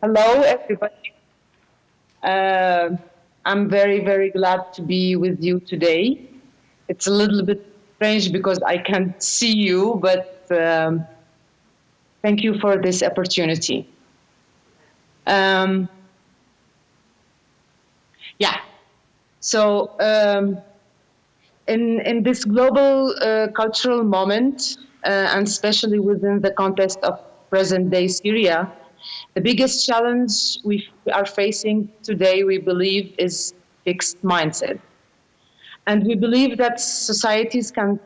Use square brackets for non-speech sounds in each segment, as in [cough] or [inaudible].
hello, everybody. Uh, I'm very, very glad to be with you today. It's a little bit strange because I can't see you, but um, thank you for this opportunity. Um, yeah, so um, in, in this global uh, cultural moment, uh, and especially within the context of present day Syria, the biggest challenge we are facing today, we believe, is fixed mindset. And we believe that societies can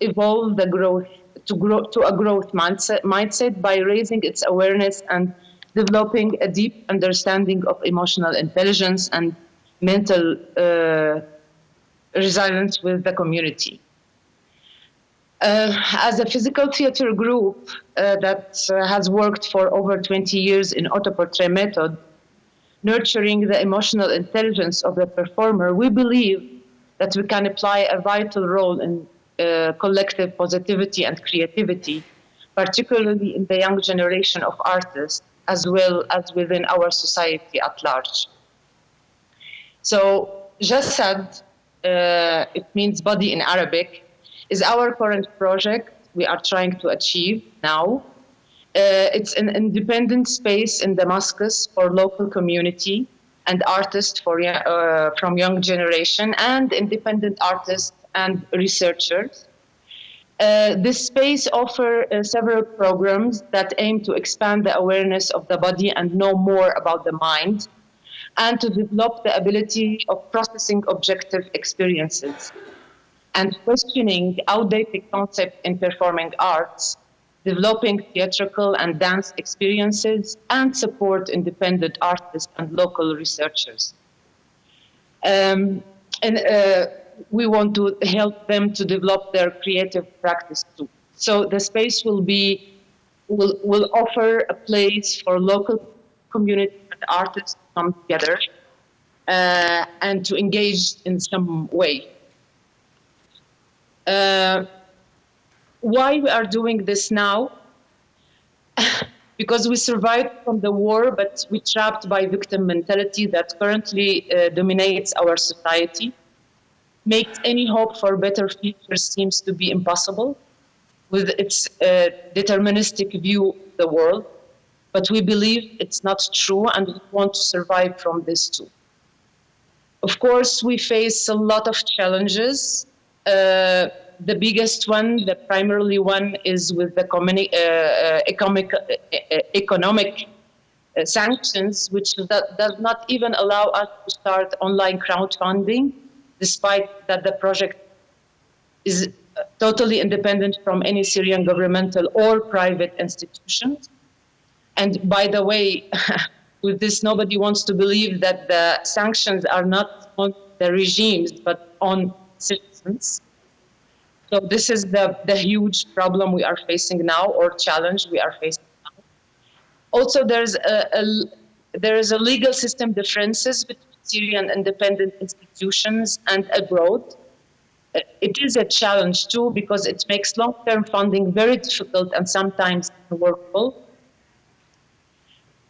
evolve the growth to grow to a growth mindset, by raising its awareness and developing a deep understanding of emotional intelligence and mental uh, resilience with the community. Uh, as a physical theater group uh, that uh, has worked for over 20 years in autoportrait method, nurturing the emotional intelligence of the performer, we believe that we can apply a vital role in uh, collective positivity and creativity, particularly in the young generation of artists, as well as within our society at large. So, Jassad, uh, it means body in Arabic, is our current project we are trying to achieve now. Uh, it's an independent space in Damascus for local community and artists for, uh, from young generation and independent artists and researchers. Uh, this space offers uh, several programs that aim to expand the awareness of the body and know more about the mind and to develop the ability of processing objective experiences and questioning outdated concepts in performing arts, developing theatrical and dance experiences, and support independent artists and local researchers. Um, and uh, we want to help them to develop their creative practice too. So the space will be will will offer a place for local community and artists to come together uh, and to engage in some way. Uh, why we are doing this now? [laughs] because we survived from the war, but we trapped by victim mentality that currently uh, dominates our society. Makes any hope for better future seems to be impossible with its uh, deterministic view of the world. But we believe it's not true and we want to survive from this too. Of course, we face a lot of challenges uh, the biggest one, the primarily one, is with the uh, uh, economic, uh, economic sanctions, which does not even allow us to start online crowdfunding, despite that the project is totally independent from any Syrian governmental or private institutions. And by the way, [laughs] with this, nobody wants to believe that the sanctions are not on the regimes, but on So this is the, the huge problem we are facing now or challenge we are facing now. Also, there's a, a there is a legal system differences between Syrian independent institutions and abroad. It is a challenge too because it makes long-term funding very difficult and sometimes unworkable.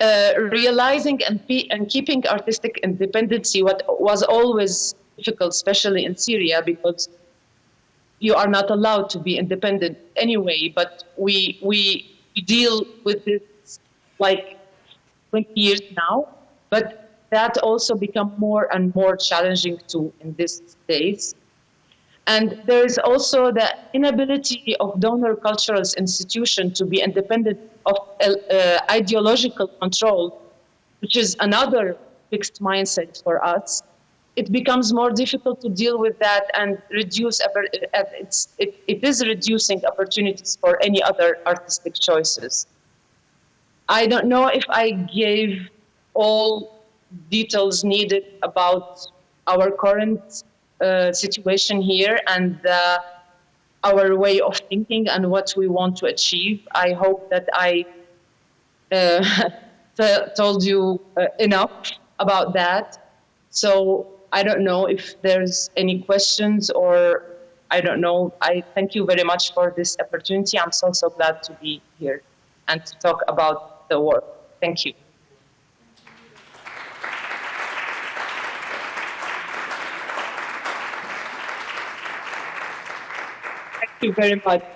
Uh, realizing and, and keeping artistic independency what was always difficult, especially in Syria, because you are not allowed to be independent anyway. But we we, deal with this like 20 years now, but that also become more and more challenging too in these days. And there is also the inability of donor cultural institutions to be independent of uh, ideological control, which is another fixed mindset for us. It becomes more difficult to deal with that and reduce, it's, it, it is reducing opportunities for any other artistic choices. I don't know if I gave all details needed about our current uh, situation here and uh, our way of thinking and what we want to achieve. I hope that I uh, [laughs] told you uh, enough about that. So I don't know if there's any questions or I don't know. I thank you very much for this opportunity. I'm so, so glad to be here and to talk about the work. Thank you. Thank you very much.